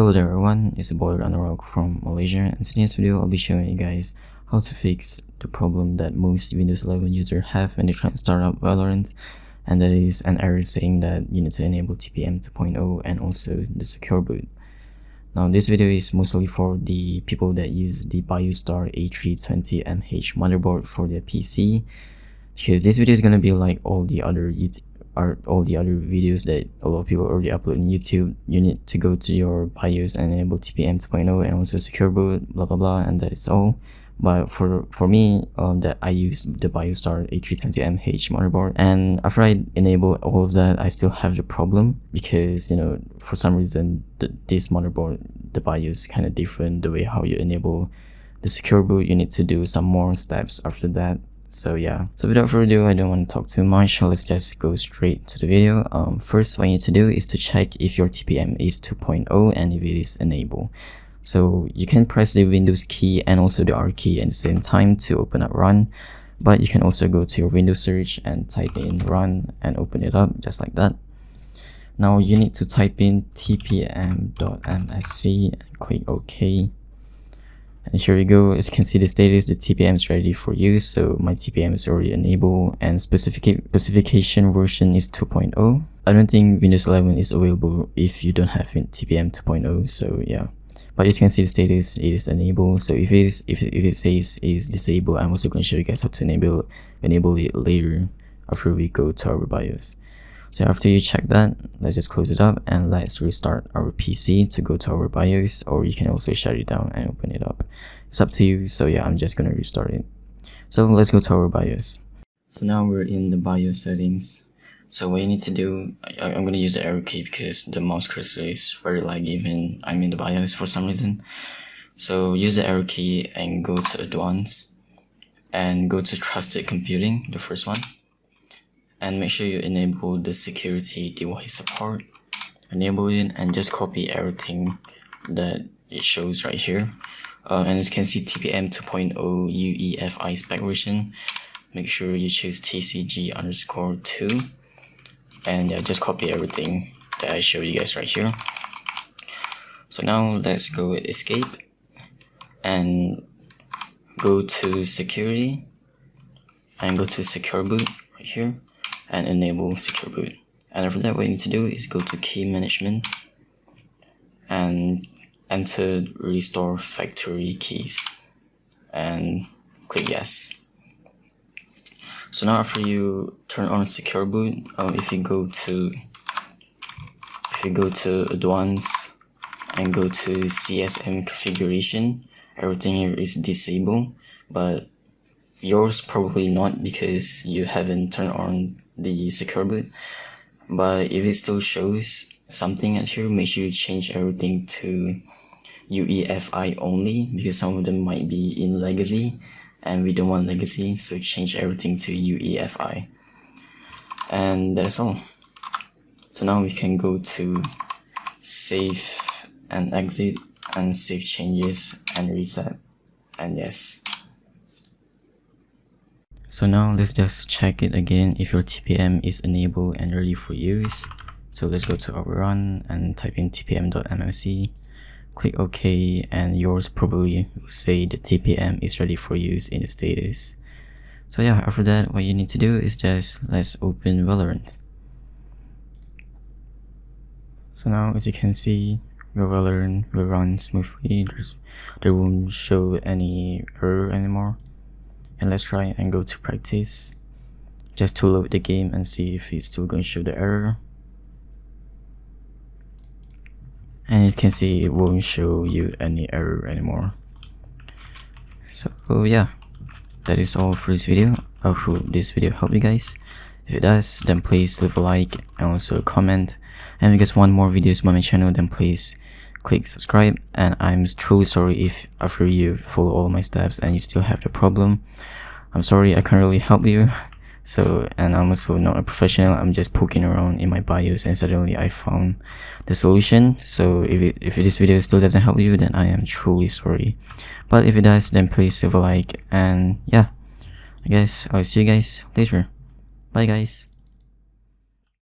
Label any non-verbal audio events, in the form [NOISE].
Hello there everyone, it's boy Ranarok from Malaysia and in today's video I'll be showing you guys how to fix the problem that most Windows 11 users have when they try to start up Valorant and that is an error saying that you need to enable TPM 2.0 and also the secure boot. Now this video is mostly for the people that use the BioStar A320MH motherboard for their PC because this video is gonna be like all the other are all the other videos that a lot of people already upload on YouTube. You need to go to your BIOS and enable TPM 2.0 and also secure boot, blah blah blah, and that is all. But for for me, um, that I use the BioStar A320MH motherboard, and after I enable all of that, I still have the problem because you know for some reason the, this motherboard, the BIOS kind of different. The way how you enable the secure boot, you need to do some more steps after that so yeah. So without further ado i don't want to talk too much. So let's just go straight to the video. Um, first what you need to do is to check if your tpm is 2.0 and if it is enabled so you can press the windows key and also the r key at the same time to open up run. But you can also go to your windows search and type in run and open it up just like that. Now you need to type in tpm.msc and click ok and here we go. As you can see the status the tpm is ready for use so my tpm is already enabled and specific specification version is 2.0 i don't think windows 11 is available if you don't have tpm 2.0 so yeah. But as you can see the status it is enabled. So if it is if, if it says is disabled i'm also going to show you guys how to enable enable it later after we go to our bios so after you check that, let's just close it up and let's restart our PC to go to our BIOS or you can also shut it down and open it up. It's up to you. So yeah, I'm just gonna restart it. So let's go to our BIOS. So now we're in the BIOS settings. So what you need to do, I, am gonna use the arrow key because the mouse cursor is very laggy when I'm in the BIOS for some reason. So use the arrow key and go to advanced and go to trusted computing, the first one and make sure you enable the security device support. Enable it and just copy everything that it shows right here. Uh, and as you can see TPM 2.0 UEFI spec version. Make sure you choose TCG underscore 2 and yeah just copy everything that I show you guys right here. So now let's go with escape and go to security and go to secure boot right here and enable secure boot. And after that what you need to do is go to key management and enter restore factory keys and click yes. So now after you turn on secure boot um, if you go to if you go to advanced and go to CSM configuration everything here is disabled but yours probably not because you haven't turned on the secure boot. But if it still shows something at here make sure you change everything to UEFI only because some of them might be in legacy and we don't want legacy so change everything to UEFI and that's all. So now we can go to save and exit and save changes and reset. And yes so now let's just check it again if your TPM is enabled and ready for use. So let's go to our run and type in tpm.msc, click OK and yours probably will say the TPM is ready for use in the status. So yeah, after that what you need to do is just let's open Valorant. So now as you can see, your Valorant will run smoothly, There's, there won't show any error anymore and let's try and go to practice. Just to load the game and see if it's still going to show the error. And you can see it won't show you any error anymore. So yeah. That is all for this video. I hope this video helped you guys. If it does then please leave a like and also comment. And if you guys want more videos on my channel then please click subscribe and I'm truly sorry if after you follow all my steps and you still have the problem. I'm sorry I can't really help you. [LAUGHS] So and I'm also not a professional I'm just poking around in my bios and suddenly I found the solution. So if, it, if this video still doesn't help you then I am truly sorry. But if it does then please leave a like and yeah I guess I'll see you guys later. Bye guys